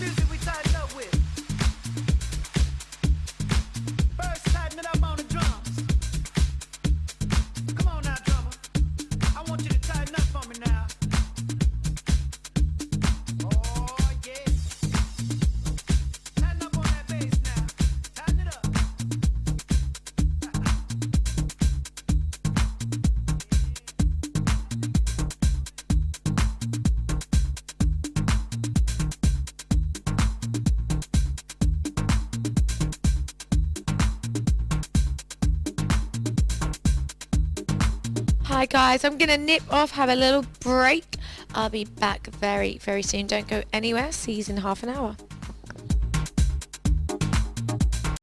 music. Hi guys, I'm gonna nip off, have a little break. I'll be back very, very soon. Don't go anywhere. See you in half an hour.